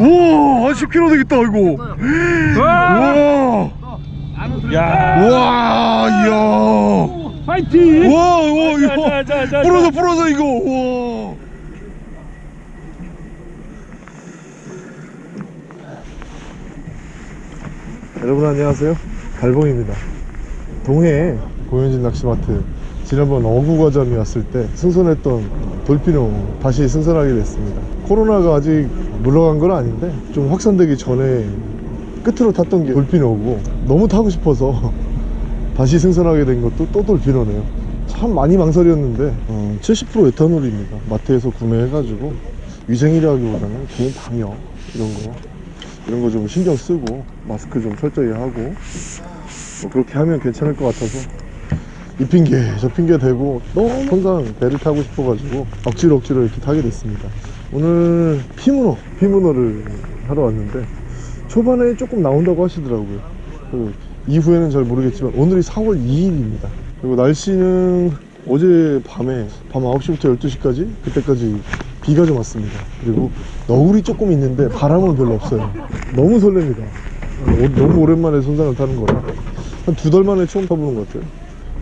우와 한 10kg 되겠다 이거. 우와. 야. 우와 이야. 파이팅. 우와 우와 자, 이거. 부러져 자. 부러져 이거. 우와. 여러분 안녕하세요. 달봉입니다. 동해 고현진 낚시마트 지난번 어구과잠이 왔을 때 승선했던 돌피노 다시 승선하게 됐습니다. 코로나가 아직 물러간 건 아닌데 좀 확산되기 전에 끝으로 탔던 게 돌피노고 너무 타고 싶어서 다시 승선하게 된 것도 또 돌피노네요. 참 많이 망설였는데 어, 70% 에탄올입니다. 마트에서 구매해가지고 위생이라기보다는 개인 방역 이런 거 이런 거 좀 신경 쓰고 마스크 좀 철저히 하고 뭐 그렇게 하면 괜찮을 것 같아서 이 핑계 저 핑계 대고 너무 항상 배를 타고 싶어가지고 억지로 억지로 이렇게 타게 됐습니다. 오늘 피문어 피문어를 하러 왔는데 초반에 조금 나온다고 하시더라고요. 그 이후에는 잘 모르겠지만 오늘이 4월 2일입니다. 그리고 날씨는 어제 밤에 밤 9시부터 12시까지 그때까지 비가 좀 왔습니다. 그리고 너울이 조금 있는데 바람은 별로 없어요. 너무 설렙니다. 오- 너무 오랜만에 선상을 타는 거라. 한 두 달 만에 처음 타보는 것 같아요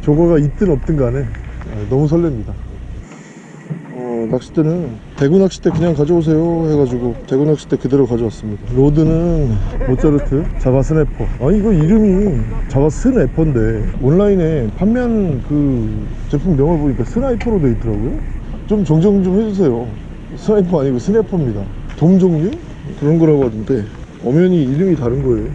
조과가 있든 없든 간에 아, 너무 설렙니다. 어, 낚싯대는 대구 낚싯대 그냥 가져오세요 해가지고 대구 낚싯대 그대로 가져왔습니다. rod는 모짜르트 자바 스네퍼. 아니 이거 이름이 자바 스네퍼인데 온라인에 판매하는 그 제품 명을 보니까 스나이퍼로 돼 있더라고요. 좀 정정 좀 해주세요. 스나이퍼 아니고 스네퍼입니다. 돔 종류? 그런 거라고 하던데 엄연히 이름이 다른 거예요.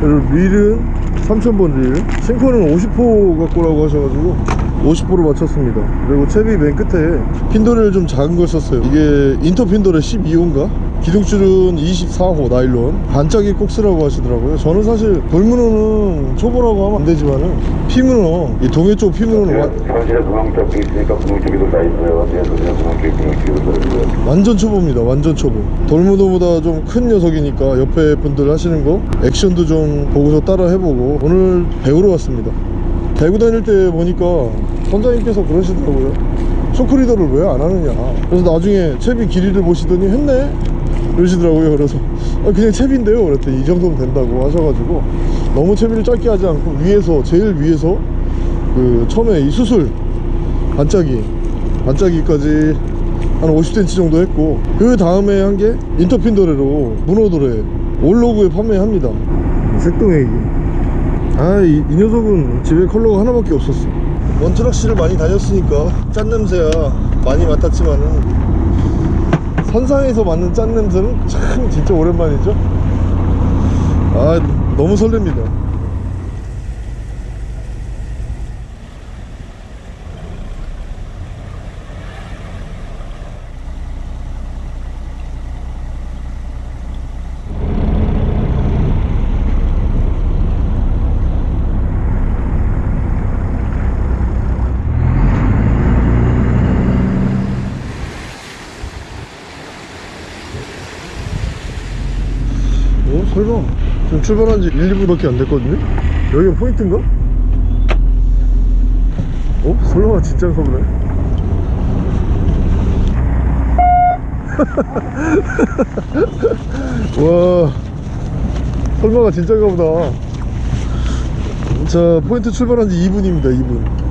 그리고 릴은 3000번 릴 싱커는 50호 갖고 라고 하셔가지고 50호로 맞췄습니다. 그리고 채비 맨 끝에 핀도레를 좀 작은 걸 썼어요. 이게 인터 핀도레 12호인가? 기둥줄은 24호 나일론. 반짝이 꼭 쓰라고 하시더라고요. 저는 사실 돌문어는 초보라고 하면 안 되지만은 피문어 이 동해 쪽 피문어는 와- 현실에 구멍 쪽이 있으니까 구멍 쪽에도 다 있어요. 뒤에서 그냥 구멍 쪽에 구멍 쪽에도 다 있어요. 완전 초보입니다. 완전 초보. 돌무도보다 좀 큰 녀석이니까 옆에 분들 하시는 거 액션도 좀 보고서 따라 해보고 오늘 배우러 왔습니다. 대구 다닐 때 보니까 선장님께서 그러시더라고요. 쇼크리더를 왜 안 하느냐. 그래서 나중에 채비 길이를 보시더니 했네 그러시더라고요 그래서. 아, 그냥 채비인데요 그랬더니 이 정도면 된다고 하셔가지고 너무 채비를 짧게 하지 않고 위에서 제일 위에서 그 처음에 이 수술 반짝이 반짝이까지 한 50cm 정도 했고 그 다음에 한 게 인터핀도레로 문어도레 올로그에 판매합니다. 색동애기. 아이 이 녀석은 집에 컬러가 하나밖에 없었어. 원트럭시를 많이 다녔으니까 짠 냄새야 많이 맡았지만은 선상에서 맡는 짠 냄새는 참 진짜 오랜만이죠? 아 너무 설렙니다 설마 지금 출발한 지 1, 2분밖에 안 됐거든요? 여기가 포인트인가? 어? 설마 진짜인가 보네 와 설마가 진짜인가 보다 자 포인트 출발한 지 2분입니다 2분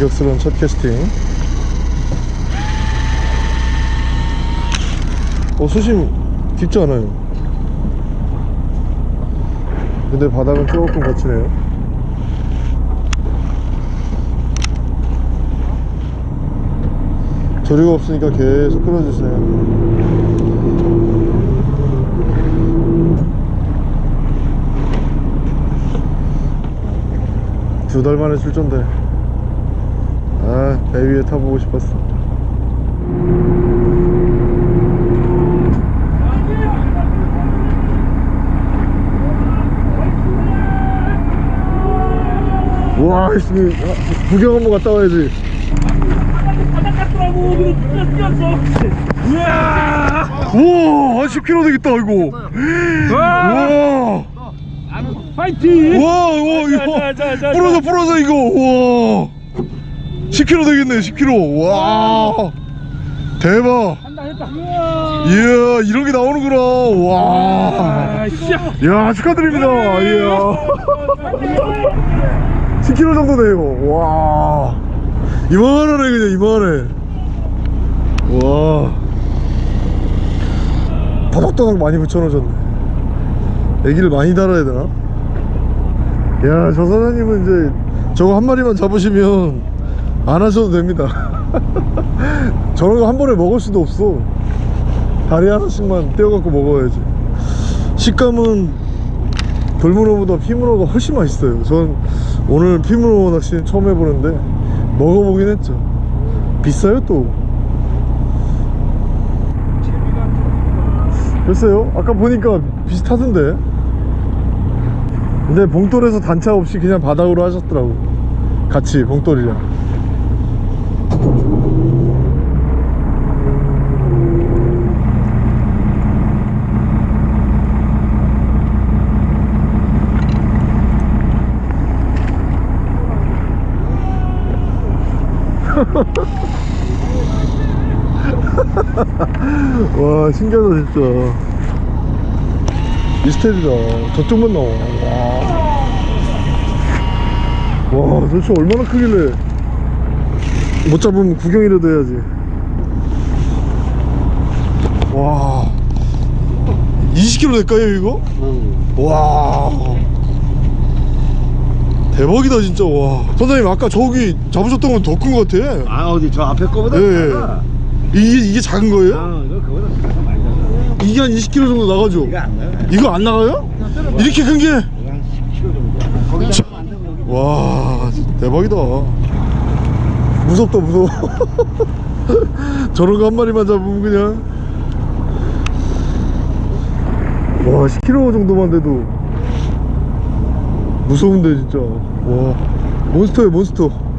감격스러운 첫 캐스팅. 어 수심 깊지 않아요. 근데 바닥은 조금 거치네요. 조류가 없으니까 계속 끌어주시네요. 두달 만에 출전돼 아, 배 위에 타보고 싶었어. 와, 씨, 구경 한번 갔다 와야지. 우와 한 10kg 되겠다 이거 와! 우와 파이팅! 우와 우와 이거. 부러져 부러져 이거 우와 10kg 되겠네 10kg 와. 대박. 한다 했다. 이야 이런 게 나오는구나. 와. 아, 씨. 야 축하드립니다. 이야. 10kg 정도 돼요 와. 이만하네 그냥 이만해 와. 바닥바닥 많이 붙여놓으셨네. 애기를 많이 달아야 되나? 야저 사장님은 이제 저거 한 마리만 잡으시면 안 하셔도 됩니다. 저런 거 한 번에 먹을 수도 없어. 다리 하나씩만 떼어갖고 먹어야지. 식감은 돌문어보다 피문어가 훨씬 맛있어요. 전 오늘 피문어 낚시는 처음 해보는데 먹어보긴 했죠. 비싸요 또. 글쎄요 아까 보니까 비슷하던데. 근데 봉돌에서 단차 없이 그냥 바닥으로 하셨더라고. 같이 봉돌이랑 와 신기하다 진짜. 미스테리다. 저쪽만 나와. 와, 와 도대체 얼마나 크길래. 못 잡으면 구경이라도 해야지. 와. 20kg 될까요 이거? 와 대박이다 진짜 와 선생님 아까 저기 잡으셨던 건 더 큰 것 같아 아 어디 저 앞에 거보다 예, 예. 작아. 이게, 이게 작은 거예요? 아 이거 그거보다 작아 많이 작아 이게 한 20kg 정도 나가죠? 이거 안 나요 이거 안 나가요? 이렇게 큰 게? 한 10kg 정도 거기다 참. 안 되면 여기 와 대박이다 무섭다 무서워 저런 거 한 마리만 잡으면 그냥 와 10kg 정도만 돼도 무서운데 진짜 와 몬스터야 몬스터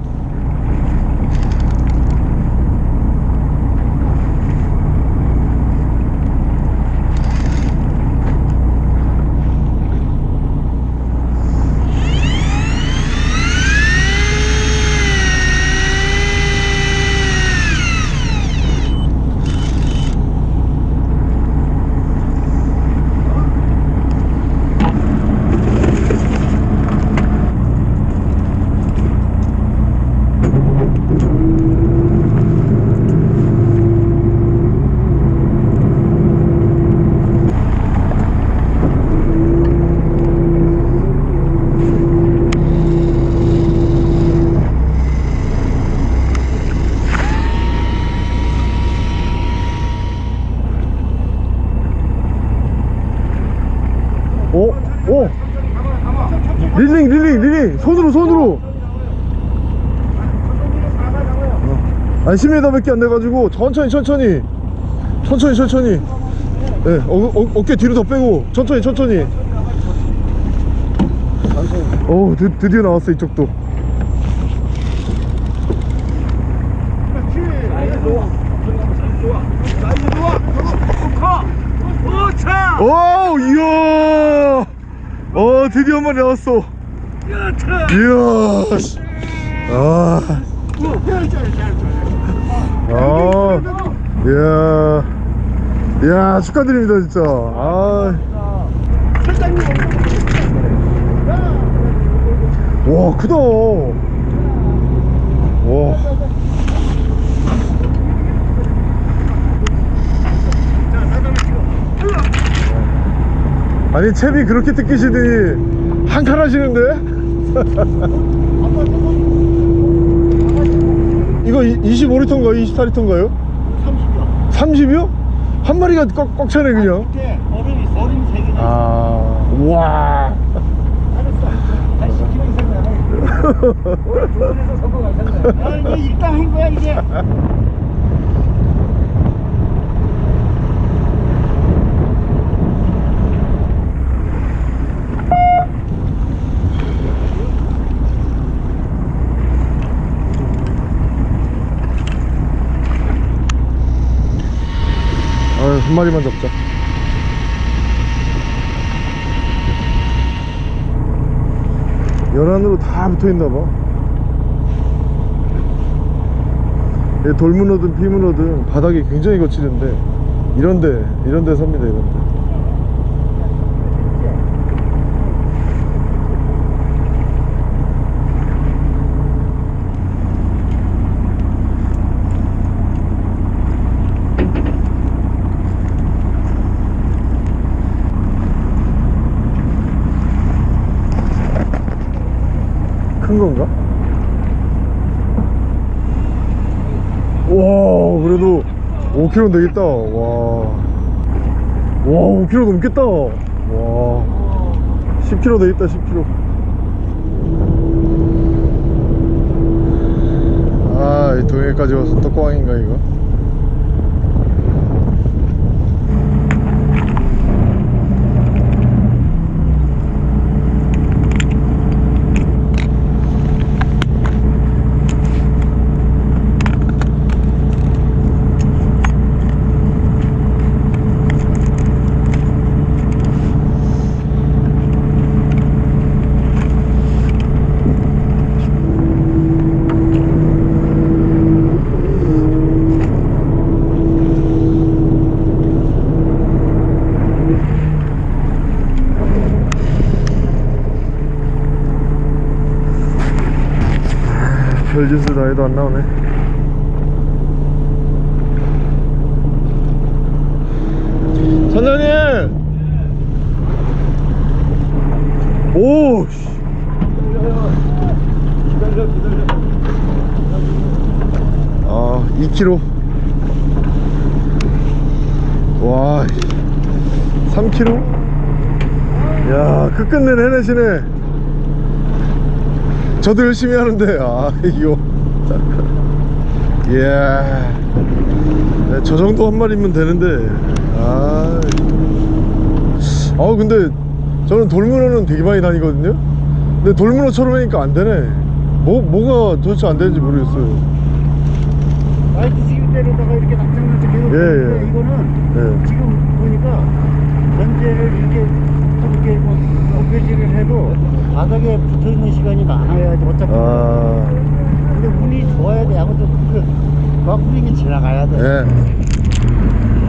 어? 어? 릴링 릴링 릴링 손으로 손으로. 어. 아니 10m밖에 안 돼가지고 천천히 천천히. 천천히 천천히. 예, 어, 어, 어깨 뒤로 더 빼고 천천히 천천히. 어 드, 드디어 나왔어 이쪽도! 오 이야! 어 드디어 한 마리 나왔어 이야 씨. 아. 아. 이야. 이야, 축하드립니다, 진짜. 아. 와, 크다. 와. 아니, 채비 그렇게 뜯기시더니 한칸 하시는데? 이거 25리터인가요? 24리터인가요? 30이요. 30이요? 한 마리가 꽉, 꽉 차네 그냥. 어른이 어른이 세 개. 아, 와. 한 10kg 이상 나가. 조선에서 성공하셨네. 아 이거 일단 한 거야 이게. 한 마리만 잡자. 연안으로 다 붙어있나봐. 돌문어든 피문어든 바닥이 굉장히 거칠은데 이런데 이런데 삽니다 이런데 큰 건가? 와 그래도 5kg 되겠다. 와. 와 5kg 넘겠다. 와. 10kg 되겠다 10kg 아이 동해까지 와서 떡광인가 이거 해도 안 나오네 선장님! 오 씨. 아 2kg 와 3kg 야 끝끝내 해내시네. 저도 열심히 하는데 아 이거 이야. 네, 저 정도 한 마리면 되는데. 아, 아 근데 저는 돌문어는 되게 많이 다니거든요. 근데 돌문어처럼 하니까 안 되네. 뭐, 뭐가 도대체 안 되는지 모르겠어요. 라이트 지금 때로다가 이렇게 낙장날짝 계속 예, 예. 이거는 네. 지금 보니까 전제를 이렇게 이렇게 뭐 어패지를 해도 바닥에 붙어 있는 시간이 많아야지 어차피. 아, 근데 운이 좋아야 돼 아무튼 그막 분위기 지나가야 돼 예.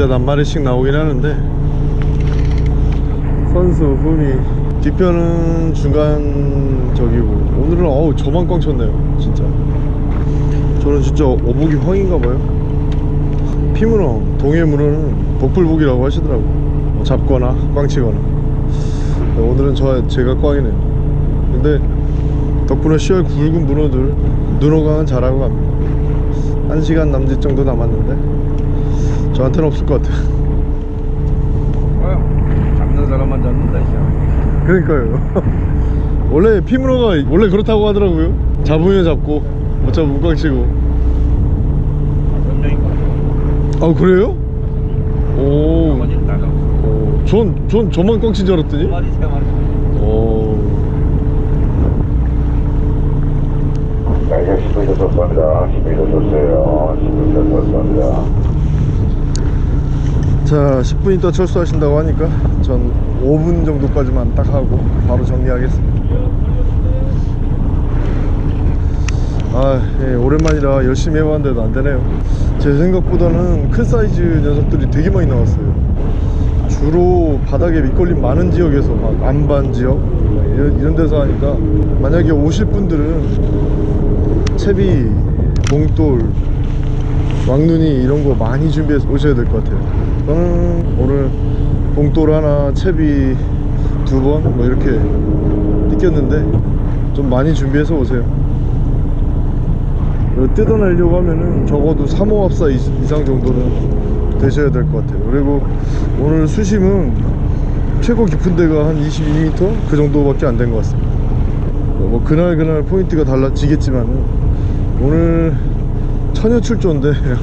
진짜 낱마리씩 나오긴 하는데 선수 훈이 뒤편은 중간 적이고 오늘은 어우 저만 꽝 쳤네요 진짜. 저는 진짜 어복이 황인가봐요. 피문어 동해문어는 복불복이라고 하시더라고 뭐 잡거나 꽝치거나. 오늘은 저 제가 꽝이네요. 근데 덕분에 10월 굵은 문어들 눈호강은 잘하고 갑니다. 1시간 남짓 정도 남았는데 저한테는 없을 것 같아요. 잡는 사람만 잡는다 씨. 그러니까요. 원래 피문어가 원래 그렇다고 하더라고요. 잡으면 잡고 못 잡으면 꽝치고. 아 그래요? 오, 전, 전 저만 꽝친 줄 알았더니? 두 마리 세 마리. 오. 10분이 졌습니다. 10분이 졌어요. 10분이 졌습니다. 자 10분 있다 철수하신다고 하니까 전 5분 정도까지만 딱 하고 바로 정리하겠습니다. 아 예, 오랜만이라 열심히 해봤는데도 안되네요. 제 생각보다는 큰 사이즈 녀석들이 되게 많이 나왔어요. 주로 바닥에 밑걸림 많은 지역에서 막 안반 지역 막 이런, 이런 데서 하니까 만약에 오실 분들은 채비, 봉돌, 왕눈이 이런 거 많이 준비해서 오셔야 될 것 같아요. 저는 오늘 봉돌 하나 채비 두 번 뭐 이렇게 뛰겼는데 좀 많이 준비해서 오세요. 뜯어내려고 하면은 적어도 3호 합사 이- 이상 정도는 되셔야 될 것 같아요. 그리고 오늘 수심은 최고 깊은 데가 한 22m 그 정도밖에 안 된 것 같습니다. 뭐 그날 그날 포인트가 달라지겠지만은 오늘 처녀 출조인데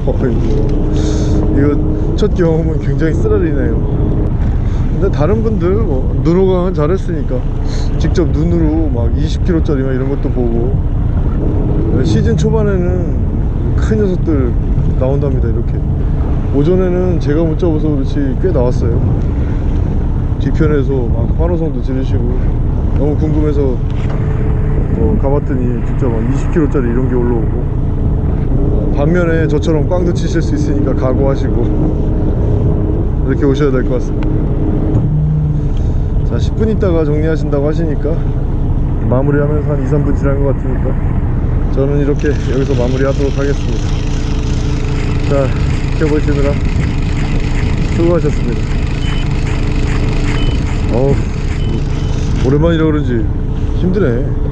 이거 첫 경험은 굉장히 쓰라리네요. 근데 다른 분들 뭐 눈호강은 잘했으니까 직접 눈으로 막 20kg짜리 막 이런 것도 보고. 시즌 초반에는 큰 녀석들 나온답니다 이렇게. 오전에는 제가 못 잡아서 그렇지 꽤 나왔어요. 뒤편에서 막 환호성도 지르시고. 너무 궁금해서 어, 가봤더니 진짜 막 20kg짜리 이런 게 올라오고. 어, 반면에 저처럼 꽝도 치실 수 있으니까 각오하시고 이렇게 오셔야 될 것 같습니다. 자 10분 있다가 정리하신다고 하시니까 마무리하면서 한 2, 3분 지난 것 같으니까 저는 이렇게 여기서 마무리하도록 하겠습니다. 자 지켜보시느라 수고하셨습니다. 어우 오랜만이라 그런지 힘드네